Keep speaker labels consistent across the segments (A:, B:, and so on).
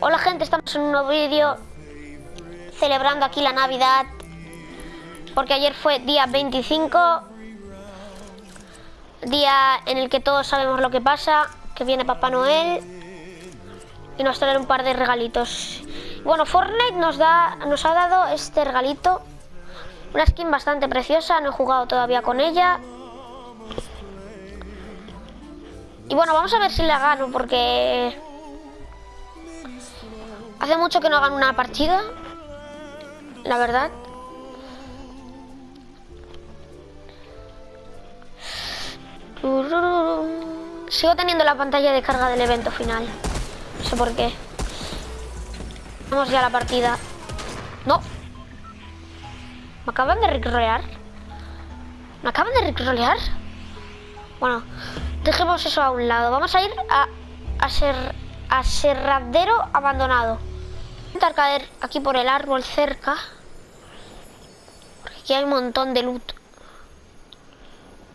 A: Hola gente, estamos en un nuevo vídeo celebrando aquí la Navidad porque ayer fue día 25 día en el que todos sabemos lo que pasa que viene Papá Noel y nos trae un par de regalitos. Bueno, Fortnite nos, da, nos ha dado este regalito una skin bastante preciosa, no he jugado todavía con ella. Y bueno, vamos a ver si la gano porque Hace mucho que no hagan una partida. La verdad. Sigo teniendo la pantalla de carga del evento final. No sé por qué. Vamos ya a la partida. No. ¿Me acaban de ricrolear? ¿Me acaban de ricrolear? Bueno, dejemos eso a un lado. Vamos a ir a, a ser aserradero abandonado intentar caer aquí por el árbol cerca. Porque aquí hay un montón de loot.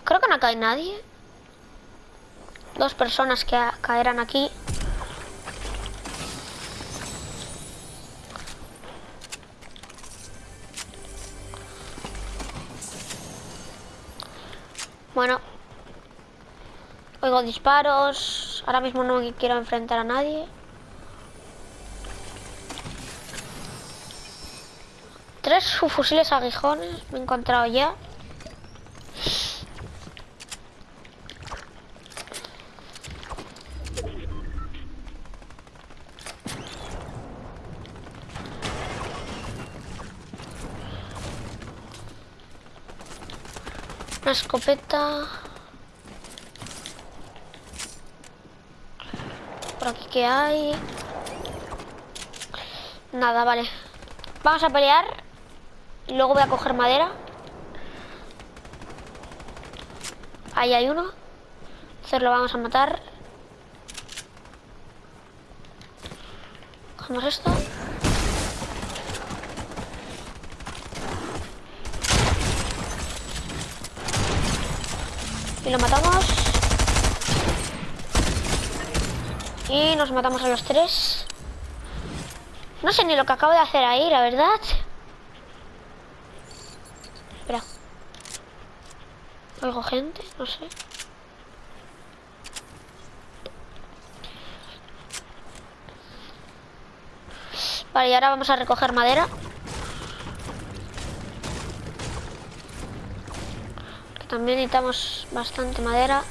A: Creo que no cae nadie. Dos personas que caerán aquí. Bueno. Oigo disparos. Ahora mismo no quiero enfrentar a nadie. Tres fusiles aguijones me he encontrado ya. Una escopeta. Por aquí que hay. Nada, vale. Vamos a pelear luego voy a coger madera. Ahí hay uno. Entonces lo vamos a matar. Cogemos esto. Y lo matamos. Y nos matamos a los tres. No sé ni lo que acabo de hacer ahí, la verdad. Oigo gente, no sé. Vale, y ahora vamos a recoger madera. También necesitamos bastante madera.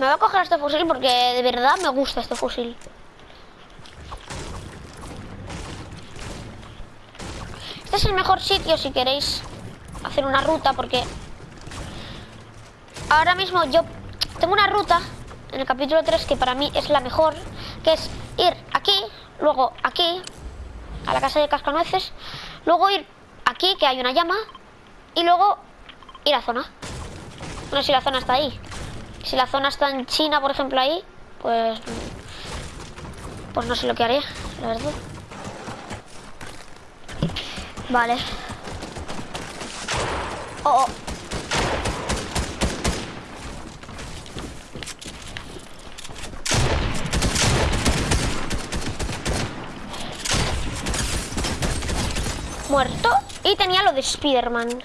A: Me voy a coger este fusil porque de verdad me gusta este fusil. Este es el mejor sitio si queréis hacer una ruta porque ahora mismo yo tengo una ruta en el capítulo 3 que para mí es la mejor, que es ir aquí, luego aquí, a la casa de cascanueces, luego ir aquí, que hay una llama, y luego ir a zona. No sé si la zona está ahí. Si la zona está en China, por ejemplo, ahí, pues... Pues no sé lo que haré, la verdad. Vale. Oh. Muerto. Y tenía lo de Spiderman.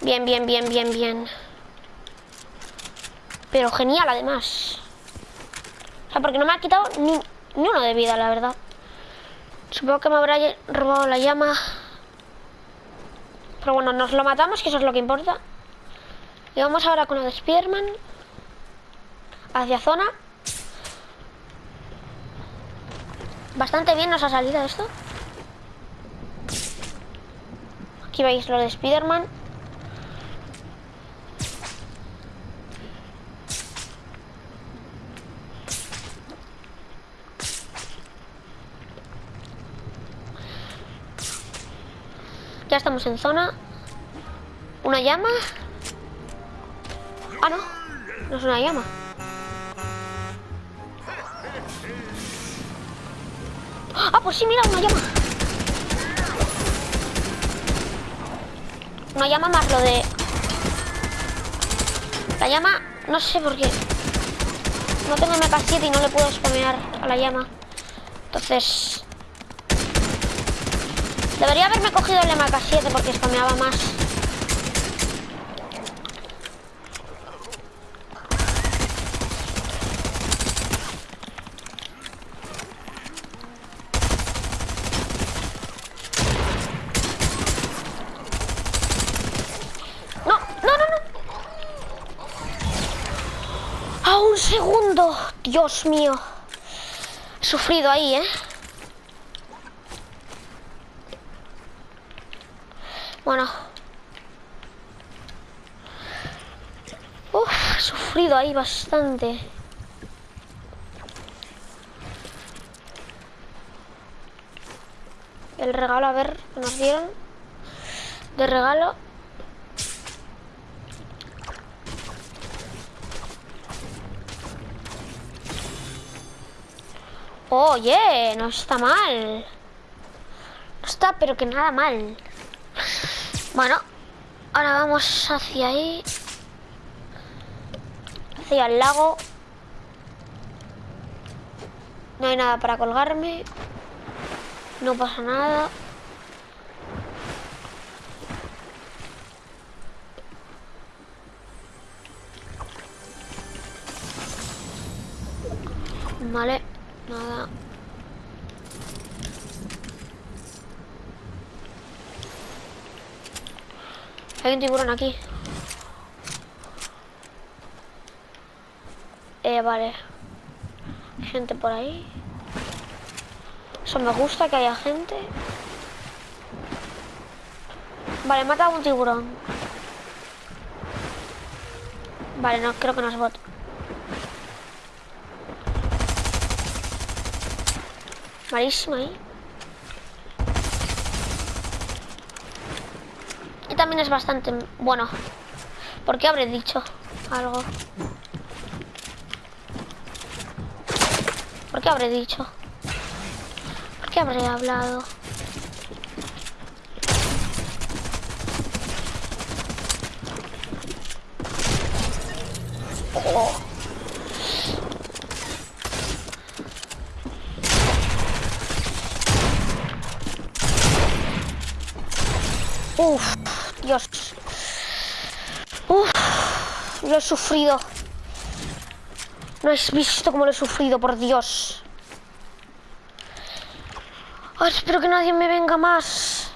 A: Bien, bien, bien, bien, bien. Pero genial, además. O sea, porque no me ha quitado ni, ni uno de vida, la verdad. Supongo que me habrá robado la llama. Pero bueno, nos lo matamos, que eso es lo que importa. Y vamos ahora con el Spearman. Hacia zona. Bastante bien nos ha salido esto. Aquí veis lo de Spiderman. Ya estamos en zona. ¿Una llama? Ah, no. No es una llama. Ah, pues sí, mira, una llama. Una llama más lo de... La llama... No sé por qué. no tengo MK7 y no le puedo spamear a la llama. Entonces... Debería haberme cogido el MK7 porque spameaba más. No, no, no, no. A un segundo. Dios mío. He sufrido ahí, ¿eh? Bueno. Uf, he sufrido ahí bastante. El regalo, a ver, ¿qué nos dieron? De regalo. Oye, no está mal. No está, pero que nada mal. Bueno, ahora vamos hacia ahí. Hacia el lago. No hay nada para colgarme. No pasa nada. Vale, nada. Hay un tiburón aquí. Eh, vale. Gente por ahí. Eso me gusta que haya gente. Vale, mata a un tiburón. Vale, no, creo que no es bot. Malísimo ahí. Y también es bastante bueno. ¿Por qué habré dicho algo? ¿Por qué habré dicho? ¿Por qué habré hablado? Oh. Uf, Dios. Uf, lo he sufrido. No has visto cómo lo he sufrido, por Dios. Ay, espero que nadie me venga más.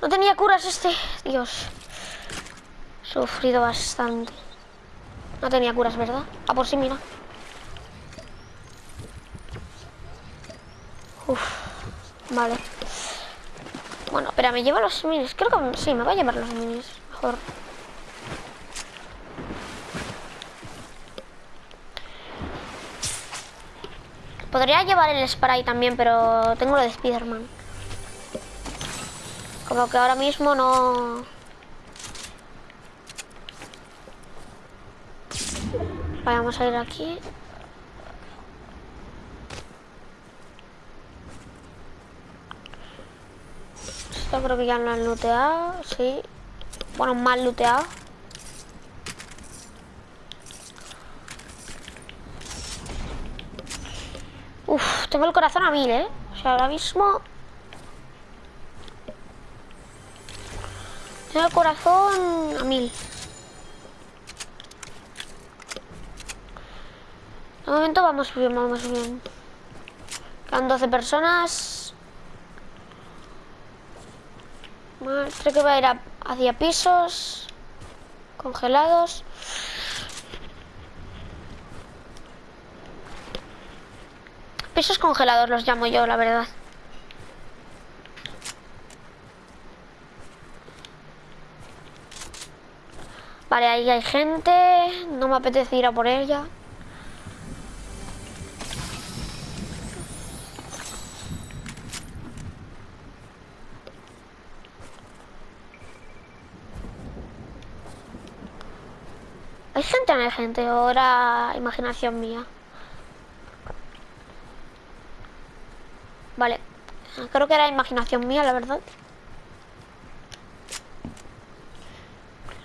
A: No tenía curas este. Dios. Sufrido bastante. No tenía curas, ¿verdad? Ah, por sí, mira. Uf, vale. Bueno, pero me llevo los minis. Creo que sí, me voy a llevar los minis. Mejor. Podría llevar el spray también, pero tengo lo de Spiderman. Como que ahora mismo no... Vamos a ir aquí. Esto creo que ya lo han looteado, sí. Bueno, mal looteado. Uf, tengo el corazón a mil, ¿eh? O sea, ahora mismo... Tengo el corazón a mil. De momento vamos bien, vamos bien. Quedan 12 personas. Creo que va a ir a- hacia pisos. Congelados. Pisos congelados los llamo yo, la verdad. Vale, ahí hay gente. No me apetece ir a por ella. ¿Es gente emergente o era imaginación mía? Vale, creo que era imaginación mía, la verdad.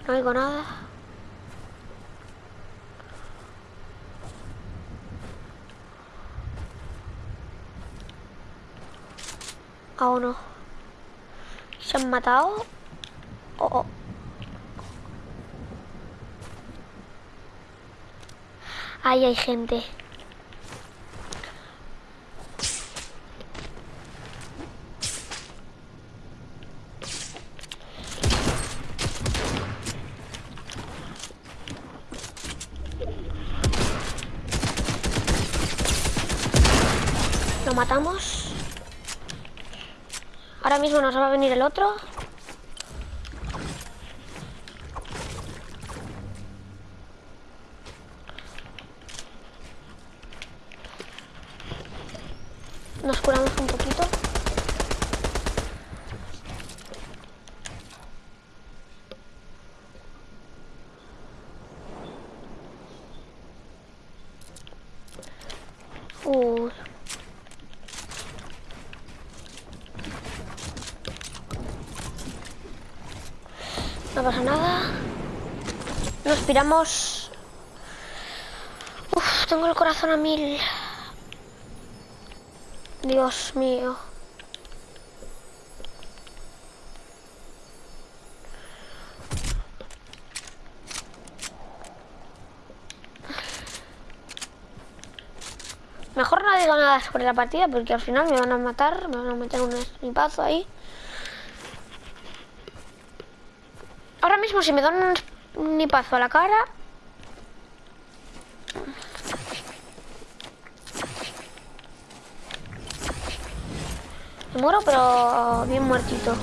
A: No oigo nada. Aún oh, no. ¿Se han matado? Oh, oh. Ahí hay gente. Lo matamos. Ahora mismo nos va a venir el otro. Nos curamos un poquito. No pasa nada. Nos piramos. Uf, tengo el corazón a mil. Dios mío. Mejor no digo nada sobre la partida porque al final me van a matar, me van a meter un snipazo ahí. Ahora mismo si me dan un snipazo a la cara... muero pero bien muertito.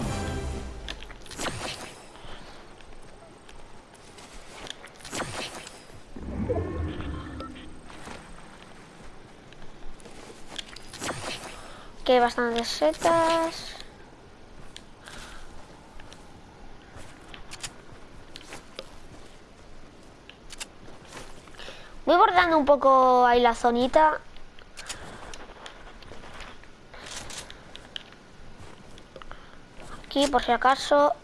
A: Que hay bastantes setas. Voy bordando un poco ahí la zonita. Aquí por si acaso.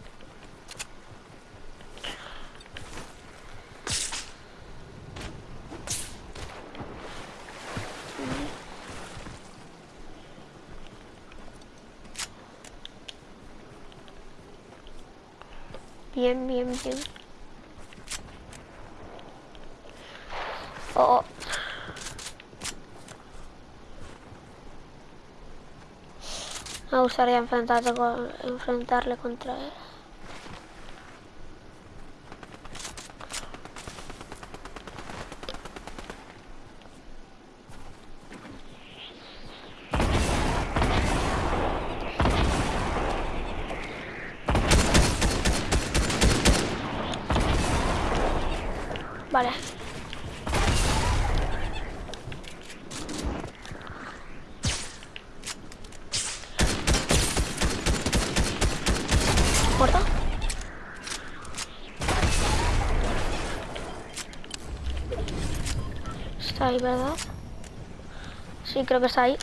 A: Bien, bien, bien. Oh. Me gustaría enfrentarle, con, enfrentarle contra él. Vale. Está ahí, ¿verdad? Sí, creo que está ahí.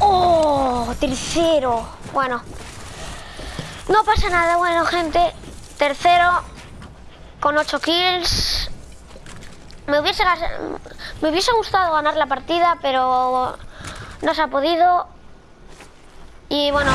A: ¡Oh! Tercero. Bueno. No pasa nada, bueno, gente. Tercero con 8 kills. Me hubiese, me hubiese gustado ganar la partida, pero no se ha podido. Y bueno,